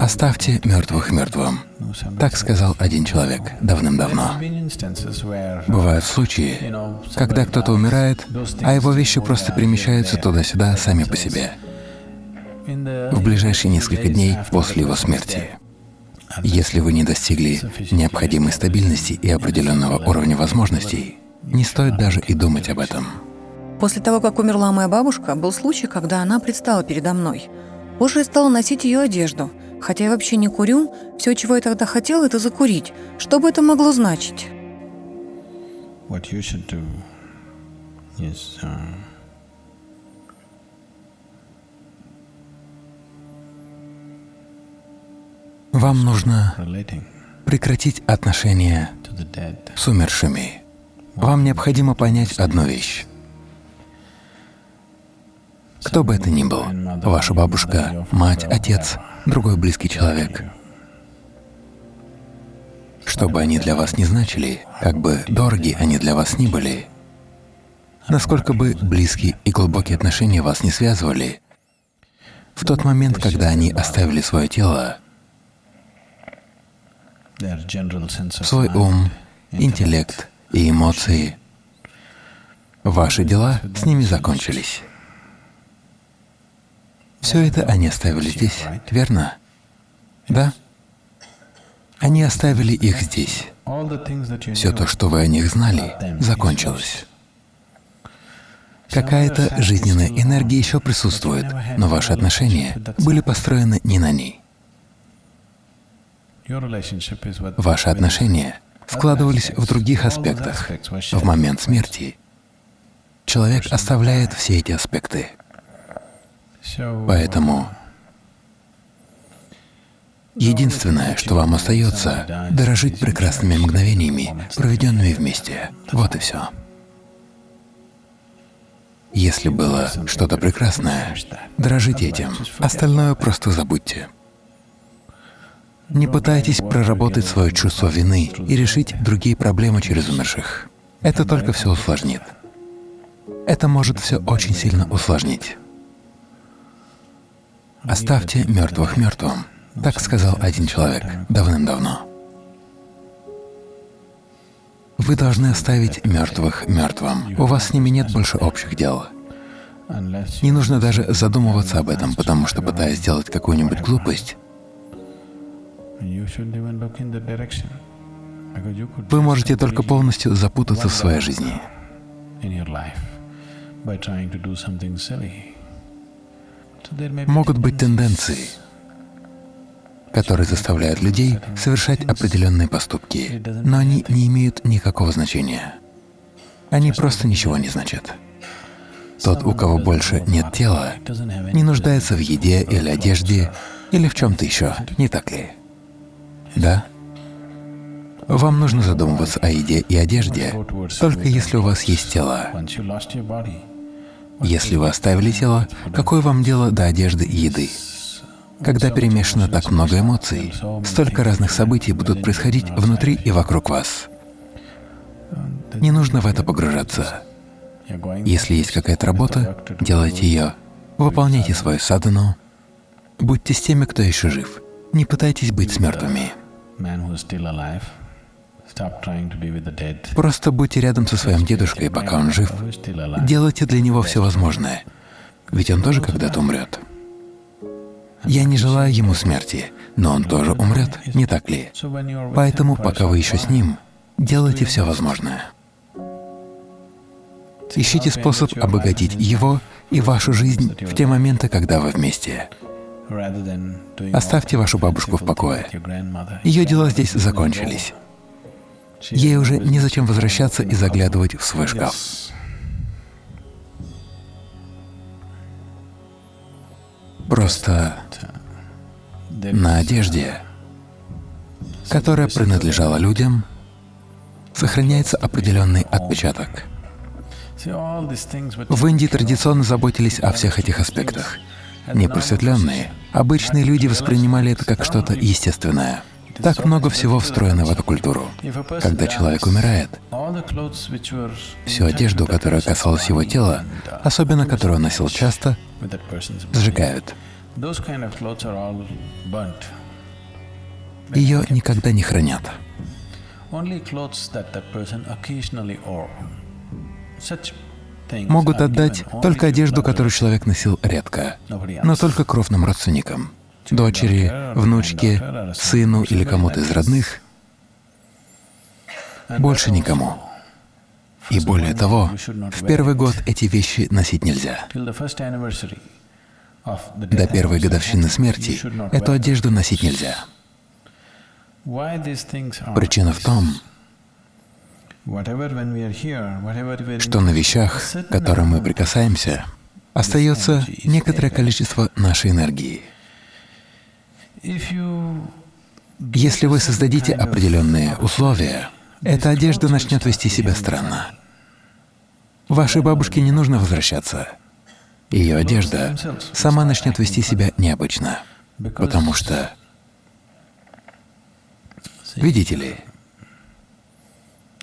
«Оставьте мертвых мертвым», — так сказал один человек давным-давно. Бывают случаи, когда кто-то умирает, а его вещи просто перемещаются туда-сюда сами по себе в ближайшие несколько дней после его смерти. Если вы не достигли необходимой стабильности и определенного уровня возможностей, не стоит даже и думать об этом. После того, как умерла моя бабушка, был случай, когда она предстала передо мной. Позже я стала носить ее одежду — Хотя я вообще не курю, все, чего я тогда хотела, это закурить. Что бы это могло значить? What you should do is, uh, Вам нужно прекратить отношения с умершими. Вам необходимо понять одну вещь. Кто бы это ни был, ваша бабушка, мать, отец, другой близкий человек. Что бы они для вас ни значили, как бы дороги они для вас ни были, насколько бы близкие и глубокие отношения вас не связывали, в тот момент, когда они оставили свое тело, свой ум, интеллект и эмоции, ваши дела с ними закончились. Все это они оставили здесь, верно? Да? Они оставили их здесь. Все то, что вы о них знали, закончилось. Какая-то жизненная энергия еще присутствует, но ваши отношения были построены не на ней. Ваши отношения складывались в других аспектах. В момент смерти человек оставляет все эти аспекты. Поэтому единственное, что вам остается, дорожить прекрасными мгновениями, проведенными вместе. Вот и все. Если было что-то прекрасное, дорожите этим, остальное просто забудьте. Не пытайтесь проработать свое чувство вины и решить другие проблемы через умерших. Это только все усложнит. Это может все очень сильно усложнить. «Оставьте мертвых мертвым», — так сказал один человек давным-давно. Вы должны оставить мертвых мертвым. У вас с ними нет больше общих дел. Не нужно даже задумываться об этом, потому что, пытаясь сделать какую-нибудь глупость, вы можете только полностью запутаться в своей жизни. Могут быть тенденции, которые заставляют людей совершать определенные поступки, но они не имеют никакого значения. Они просто ничего не значат. Тот, у кого больше нет тела, не нуждается в еде или одежде, или в чем-то еще, не так ли? Да? Вам нужно задумываться о еде и одежде, только если у вас есть тело. Если вы оставили тело, какое вам дело до одежды и еды? Когда перемешано так много эмоций, столько разных событий будут происходить внутри и вокруг вас. Не нужно в это погружаться. Если есть какая-то работа, делайте ее, выполняйте свою садану, будьте с теми, кто еще жив, не пытайтесь быть с мертвыми. Просто будьте рядом со своим дедушкой, пока он жив. Делайте для него все возможное, ведь он тоже когда-то умрет. Я не желаю ему смерти, но он тоже умрет, не так ли? Поэтому, пока вы еще с ним, делайте все возможное. Ищите способ обогатить его и вашу жизнь в те моменты, когда вы вместе. Оставьте вашу бабушку в покое. Ее дела здесь закончились. Ей уже незачем возвращаться и заглядывать в свой шкаф. Просто на одежде, которая принадлежала людям, сохраняется определенный отпечаток. В Индии традиционно заботились о всех этих аспектах. Непросветленные, обычные люди воспринимали это как что-то естественное. Так много всего встроено в эту культуру. Когда человек умирает, всю одежду, которая касалась его тела, особенно которую он носил часто, сжигают. Ее никогда не хранят. Могут отдать только одежду, которую человек носил редко, но только кровным родственникам, дочери, внучке, сыну или кому-то из родных, больше никому. И более того, в первый год эти вещи носить нельзя. До первой годовщины смерти эту одежду носить нельзя. Причина в том, что на вещах, к которым мы прикасаемся, остается некоторое количество нашей энергии. Если вы создадите определенные условия, эта одежда начнет вести себя странно. Вашей бабушке не нужно возвращаться. Ее одежда сама начнет вести себя необычно, потому что, видите ли,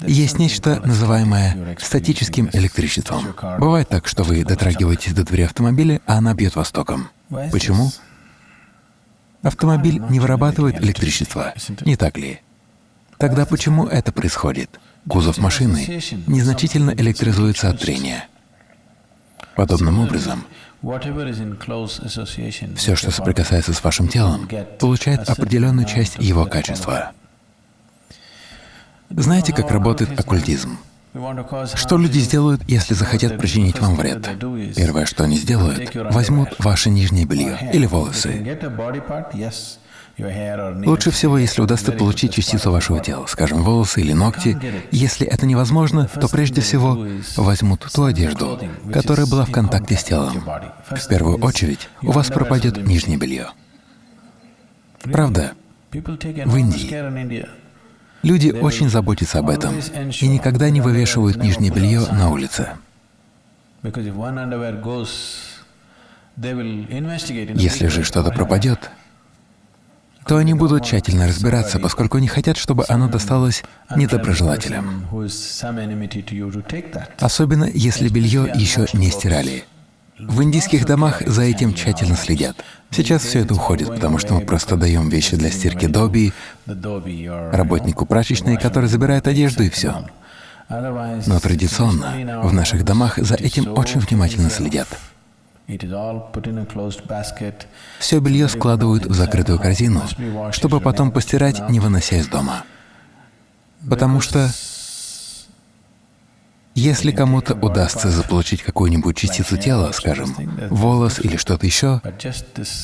есть нечто, называемое статическим электричеством. Бывает так, что вы дотрагиваетесь до двери автомобиля, а она бьет вас током. Почему? Автомобиль не вырабатывает электричество, не так ли? Тогда почему это происходит? Кузов машины незначительно электризуется от трения. Подобным образом, все, что соприкасается с вашим телом, получает определенную часть его качества. Знаете, как работает оккультизм? Что люди сделают, если захотят причинить вам вред? Первое, что они сделают, возьмут ваше нижнее белье или волосы. Лучше всего, если удастся получить частицу вашего тела, скажем, волосы или ногти. Если это невозможно, то прежде всего возьмут ту одежду, которая была в контакте с телом. В первую очередь у вас пропадет нижнее белье. Правда, в Индии люди очень заботятся об этом и никогда не вывешивают нижнее белье на улице. Если же что-то пропадет, то они будут тщательно разбираться, поскольку не хотят, чтобы оно досталось недоброжелателям. Особенно, если белье еще не стирали. В индийских домах за этим тщательно следят. Сейчас все это уходит, потому что мы просто даем вещи для стирки доби, работнику прачечной, который забирает одежду и все. Но традиционно в наших домах за этим очень внимательно следят. Все белье складывают в закрытую корзину, чтобы потом постирать, не вынося из дома. Потому что если кому-то удастся заполучить какую-нибудь частицу тела, скажем, волос или что-то еще,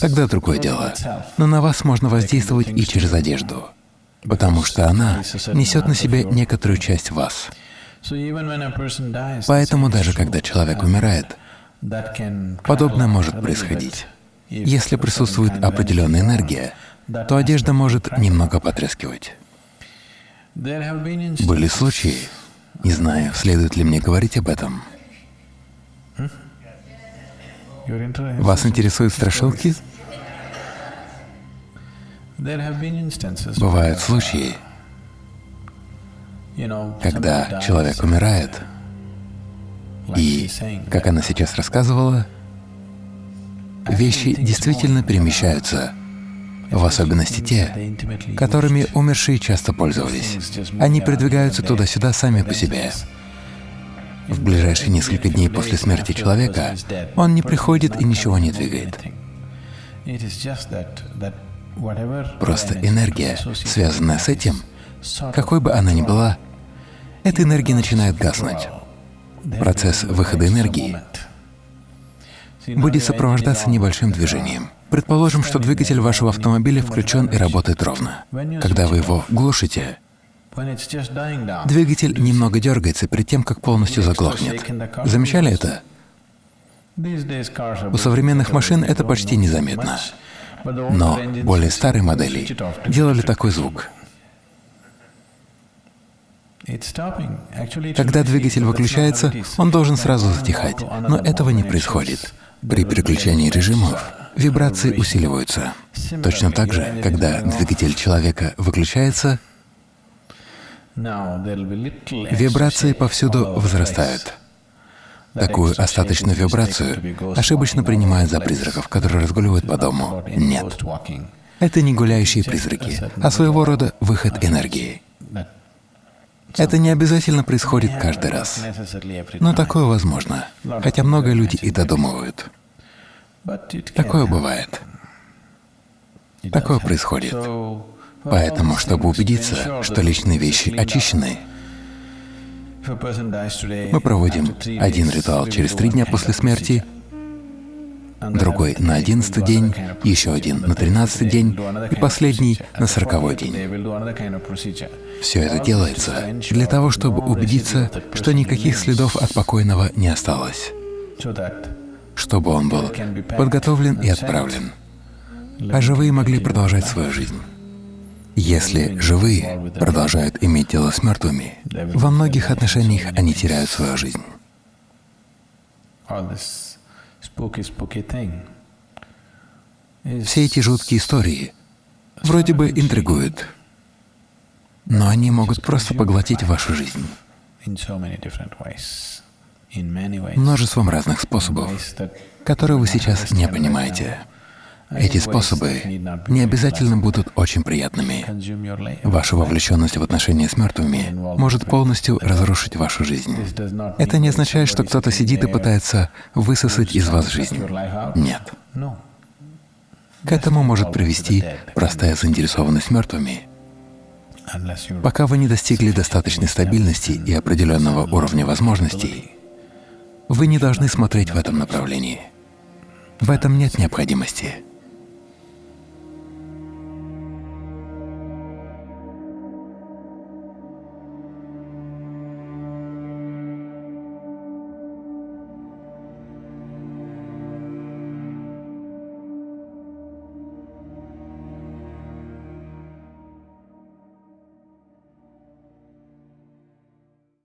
тогда другое дело. Но на вас можно воздействовать и через одежду, потому что она несет на себе некоторую часть вас. Поэтому даже когда человек умирает, Подобное может происходить. Если присутствует определенная энергия, то одежда может немного потрескивать. Были случаи, не знаю, следует ли мне говорить об этом. Вас интересуют страшилки? Бывают случаи, когда человек умирает, и, как она сейчас рассказывала, вещи действительно перемещаются, в особенности те, которыми умершие часто пользовались. Они передвигаются туда-сюда сами по себе. В ближайшие несколько дней после смерти человека он не приходит и ничего не двигает. Просто энергия, связанная с этим, какой бы она ни была, эта энергия начинает гаснуть процесс выхода энергии будет сопровождаться небольшим движением. Предположим, что двигатель вашего автомобиля включен и работает ровно. Когда вы его глушите, двигатель немного дергается перед тем, как полностью заглохнет. Замечали это? У современных машин это почти незаметно. Но более старые модели делали такой звук. Когда двигатель выключается, он должен сразу затихать, но этого не происходит. При переключении режимов вибрации усиливаются. Точно так же, когда двигатель человека выключается, вибрации повсюду возрастают. Такую остаточную вибрацию ошибочно принимают за призраков, которые разгуливают по дому. Нет. Это не гуляющие призраки, а своего рода выход энергии. Это не обязательно происходит каждый раз, но такое возможно, хотя много люди и додумывают. Такое бывает. Такое происходит. Поэтому, чтобы убедиться, что личные вещи очищены, мы проводим один ритуал через три дня после смерти, другой на одиннадцатый день, еще один на тринадцатый день и последний на сороковой день. Все это делается для того, чтобы убедиться, что никаких следов от покойного не осталось, чтобы он был подготовлен и отправлен, а живые могли продолжать свою жизнь. Если живые продолжают иметь дело с мертвыми, во многих отношениях они теряют свою жизнь. Все эти жуткие истории вроде бы интригуют, но они могут просто поглотить вашу жизнь множеством разных способов, которые вы сейчас не понимаете. Эти способы не обязательно будут очень приятными. Ваша вовлеченность в отношения с мертвыми может полностью разрушить вашу жизнь. Это не означает, что кто-то сидит и пытается высосать из вас жизнь. Нет. К этому может привести простая заинтересованность мертвыми. Пока вы не достигли достаточной стабильности и определенного уровня возможностей, вы не должны смотреть в этом направлении. В этом нет необходимости.